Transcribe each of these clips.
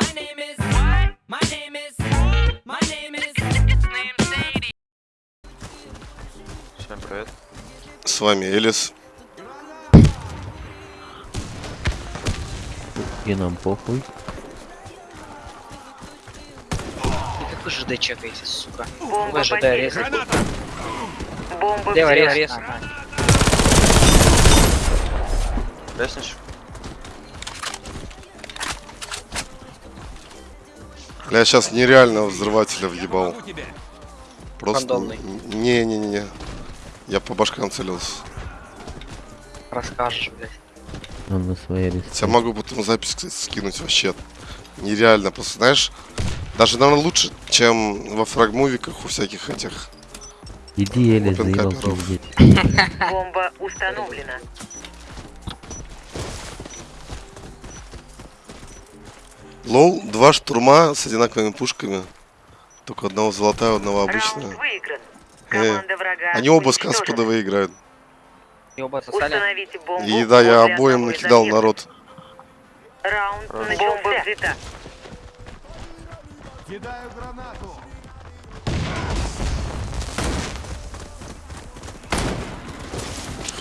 My name is. What? My name is. My name is. Name Sadie. Всем привет. С вами Элис. И нам похуй. И как вы ЖД чекаете, сука? Бомба Вы ЖД резать. Бомба Лево. Лестничек. Я сейчас нереального взрывателя въебал. Просто... Не-не-не. Я по башкам целился. Расскажешь, блядь. Он на своей риске. Я могу потом запись, кстати, скинуть вообще. Нереально. Просто, знаешь, даже, наверное, лучше, чем во фрагмувиках у всяких этих. Иди, Эли, Open заебал. Бомба установлена. Лол, два штурма с одинаковыми пушками. Только одного золотая, одного выигран. Э, Они оба с. Каспадова играют. И оба отсосали. И да, я обоим накидал народ. Раунд. Бомба взята.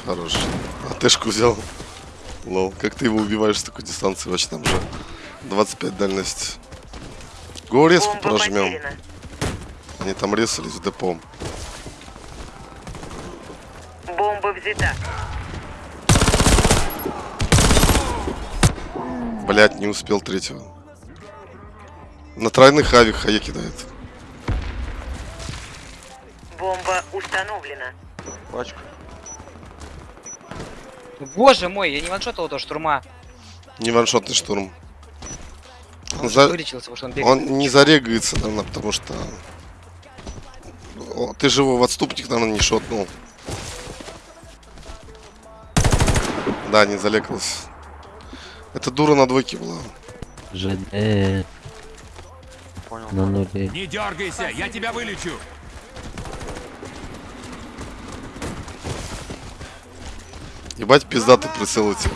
Хорош. А тэшку взял. Лол, как ты его убиваешь с такой дистанции? Вообще там же 25 дальность. Го резко Бомба прожмем. потеряна. Они там резались в депо. Бомба взята. Блять, не успел третьего. На тройных авик хае кидает. Бомба установлена. Пачка. Боже мой, я не ваншотал этого штурма. Не ваншотный штурм. Он за- вылечился, потому что он бегает. он не зарегается, наверное, потому что... О, ты же его в отступник, наверное, не шотнул. Да, не залегался. Это дура на двойке была. ЖД Понял. на нуле. Не дергайся, я тебя вылечу. Ебать пиздатый прицел у тебя.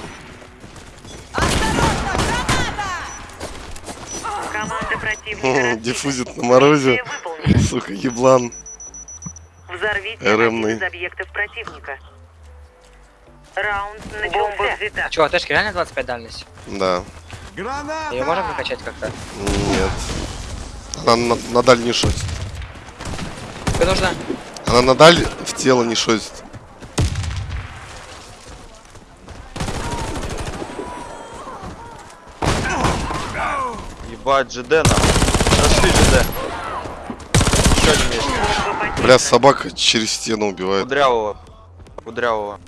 Команда противника Диффузит на морозе. Сука, еблан. Взорвите РМный. один из объектов противника. Раунд начался. Бомба взята. Че, Тэшки реально 25 дальность? Да. Ее можно прокачать как-то? Нет. Она на, на даль не. Тебе нужно? Она на даль в тело не шотит. Ебать, ЖД нам. Нашли ЖД. Еще один есть. Бля, собака через стену убивает. Кудрявого. Кудрявого.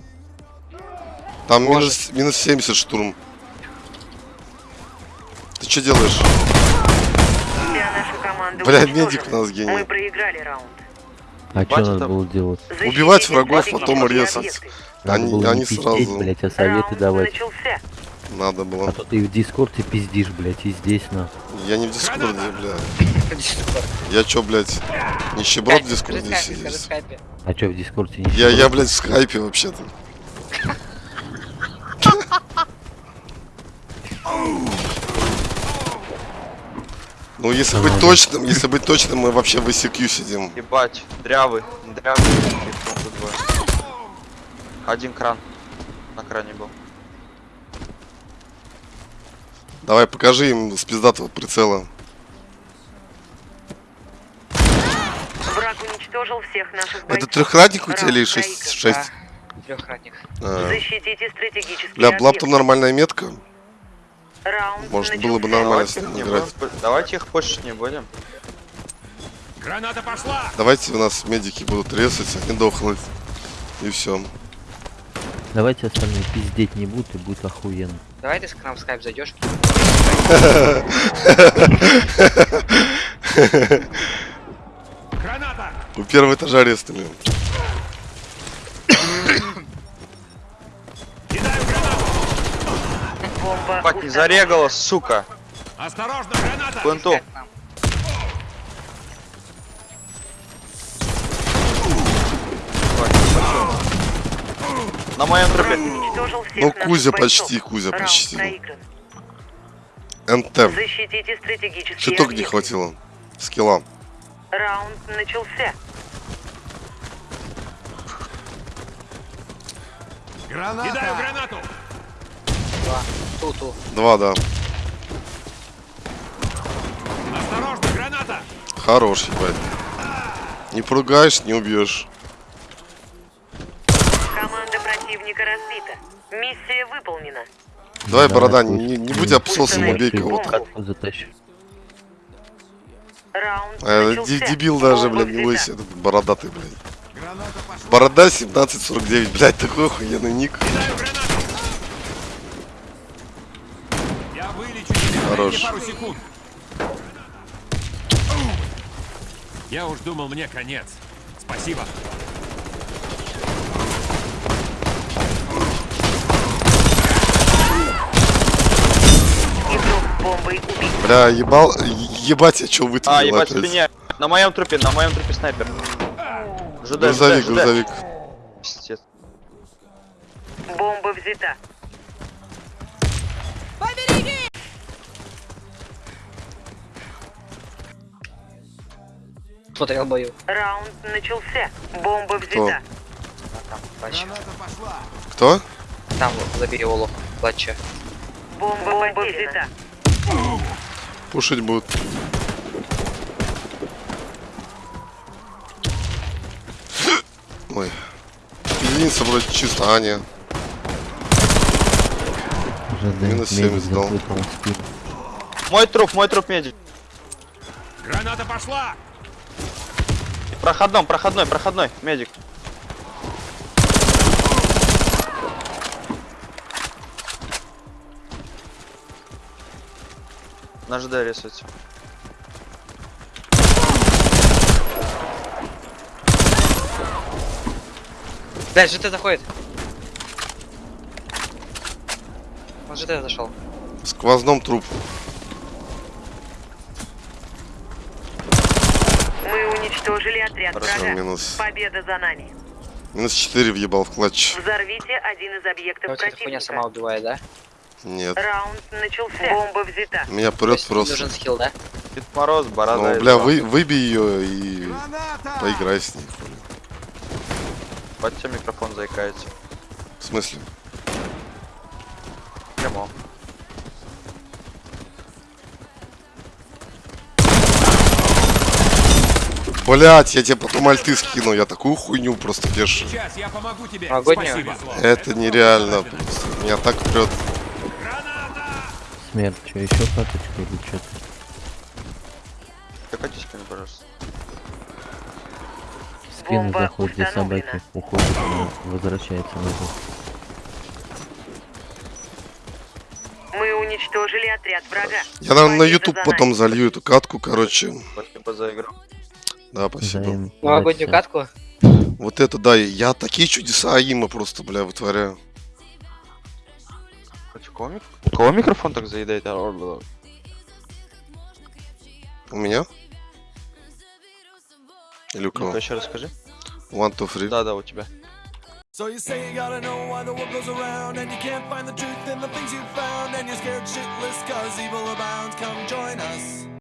Там минус, минус 70 штурм. Ты что делаешь? Бля, медик у нас гений. Мы проиграли раунд. А что Бачит надо там? было делать? Убивать врагов, потом резать. Они, они сразу. блять, а советы давать. начался. Надо было. А то ты в дискорде пиздишь, блять, и здесь на. Я не в дискорде, бля. Я чё, блядь, нищеброд в Скажи дискорде сидит? А что в дискорде не Я, я, блядь, в скайпе вообще-то. Ну, если быть точным, если быть точным, мы вообще в ICQ сидим. Ебать, дрявый. Дрявый. Их тут двое. Один кран. На кране был. Давай, покажи им с пиздатого прицела. Враг уничтожил всех наших Это трехратник у тебя или 6? проигран. 6? Трехратник. Защитите стратегические Бля, Блап объекты. там нормальная метка. Раунд Может, было бы начался. нормально с Давайте их ним не играть. будем- Давайте их почтить не будем. Граната пошла. Давайте у нас медики будут резать, они дохнут. И все. Давайте остальные пиздеть не будут и будет охуенно. Давай ты к нам в скайп зайдешь. Граната. У первого этажа арестами. Кидаю гранату. Бомба Ебать, не зарегала, сука. Осторожно, граната. Пленту. На моем всех Ну, Кузя почти, Кузя Раунд почти. НТ. Защитите стратегические Чуток не объекты. хватило. Скилла. Раунд начался. Кидаю гранату! Два. Ту-ту. Два, да. Осторожно, граната! Хорош, ебать. Не поругаешь, не убьешь. Команда противника разбита. Миссия выполнена. Давай, Давай, борода, не, не будь обсосом, убей кого-то. ди- дебил даже, блядь, не лысый, этот бородатый, блядь. Борода 1749, блядь, такой охуенный ник. Кидаю гранату! Я вылечу тебя. Хорош. Дайте пару секунд. Я уж думал, мне конец. Спасибо. Бомбой убит. Бля, ебал, ебать, я чё вытворил А, ебать, опять. спине. На моем трупе, на моем трупе снайпер. ЖД, Грузовик, ЖД, ЖД. грузовик. Пиздец. Бомба взята. Смотрел бою. Раунд начался. Бомба взята. Плача. Кто? Там, забери Олу. Плача. Бомба, взята. Пушить будут. Ой. Единица вроде чисто, а не. ЖД Минус медик 70 дал. запрыгнул в спину. Мой труп, мой труп медик. Граната пошла! Проходной, проходной, проходной, медик. На ЖД рисуется. Блядь, ЖТ заходит. Он ЖТ зашел. В сквозном труп. Мы уничтожили отряд Хорошо, врага. минус. Победа за нами. Минус 4 въебал в клатч. Взорвите один из объектов Вот эта хуйня сама противника. убивает, да? Нет. Раунд начался. Бомба взята. Меня прет есть просто. нужен скилл, да? Дед Мороз, борода. Ну, бля, вы, выбей ее и поиграй с ней. тебя микрофон заикается. В смысле? Прямо. Блять, я тебе потом альты скину, я такую хуйню просто вешаю. Сейчас я помогу тебе. Спасибо. Это нереально просто. Меня так прет. Смерть, что, еще каточка или что-то? Мне, пожалуйста. В спину Бомба заходит, где установлена. собаки уходит, возвращается назад. Мы уничтожили отряд врага. Я, наверное, на YouTube за потом залью эту катку, короче. Спасибо за игру. Да, спасибо. Взаим- Новогоднюю удачи. катку. Вот это да, я такие чудеса Аима просто, бля, вытворяю. Кого, мик- кого микрофон так заедает? А. У меня? Или у кого? еще расскажи. One, two, three. Да, да, у тебя. So you say you gotta know why the world goes around And you can't find the truth in the things you found And you're scared shitless cause evil abounds Come join us